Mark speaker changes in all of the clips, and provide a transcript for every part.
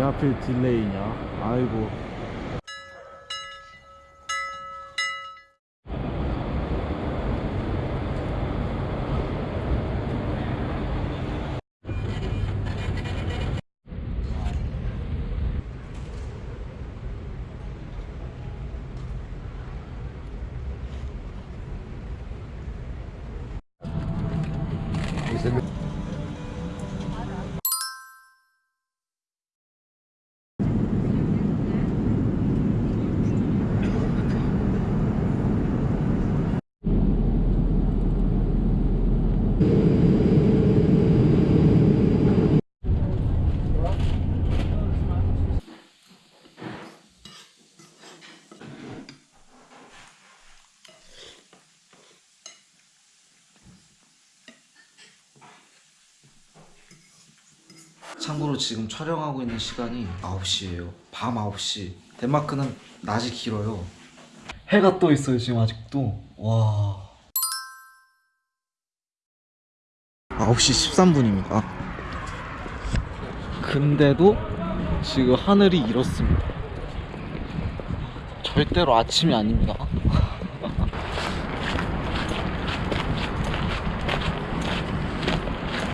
Speaker 1: 왜 하필 딜레이냐? 아이고
Speaker 2: 참고로 지금 촬영하고 있는 시간이 9시예요. 밤 9시. 덴마크는 낮이 길어요. 해가 떠 있어요, 지금 아직도. 와. 9시 13분입니다. 근데도 지금 하늘이 이렇습니다. 절대로 아침이 아닙니다.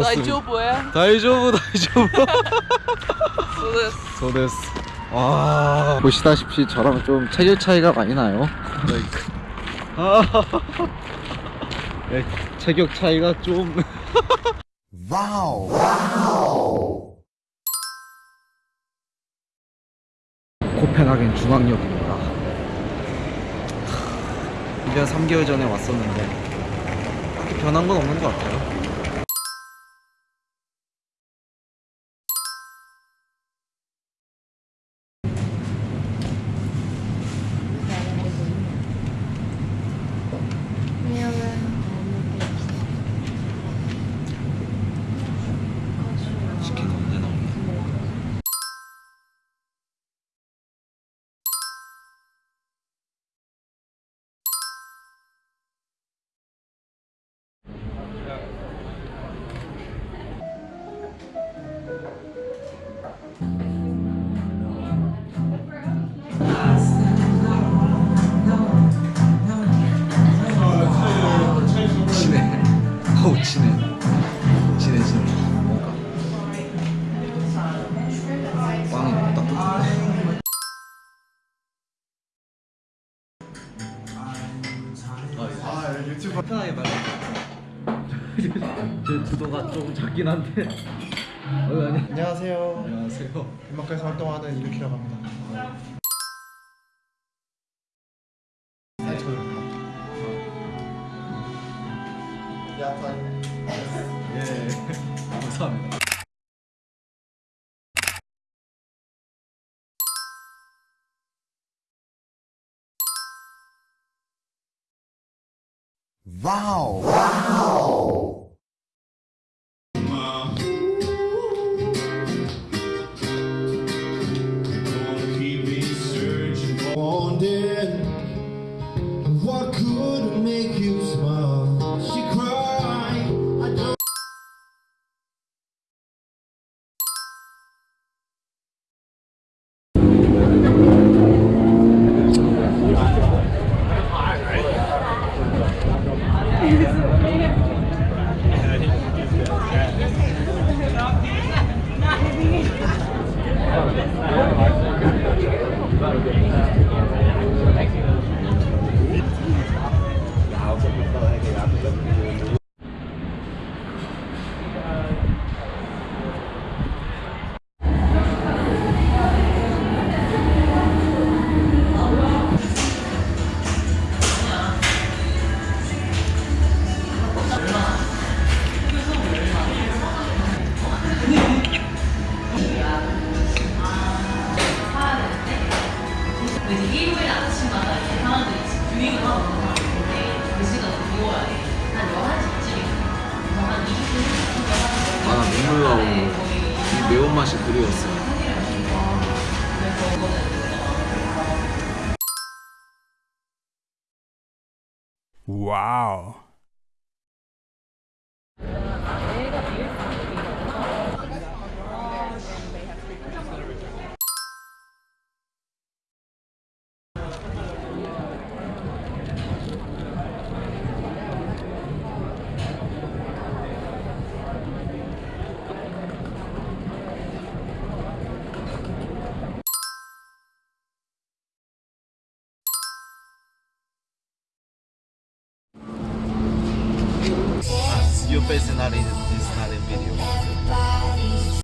Speaker 3: 大丈夫や.
Speaker 2: 大丈夫 大丈夫 そう
Speaker 3: です. そ
Speaker 2: うです 와 보시다시피 저랑 좀 체격 차이가 많이 나요. 아, 네, 체격 차이가 좀. wow. 코펜하겐 중앙역입니다. 1년 3개월 전에 왔었는데 딱히 변한 건 없는 것 같아요 유튜브 편하게 말해. 제 주도가 좀 작긴 한데. 어, 아니
Speaker 4: 안녕하세요.
Speaker 2: 안녕하세요.
Speaker 4: 덴마크에서 활동하는 이르키라고 합니다. 네, 저요.
Speaker 2: 예 감사합니다
Speaker 5: Wondered what could make you smile.
Speaker 6: 하러 오는데 그 시간에 비워야 돼. 한 11시쯤이면 한 20분
Speaker 2: 아나 눈물 나오고 이 매운맛이 그리웠어요
Speaker 7: Wow.
Speaker 2: Face is not in is not in video.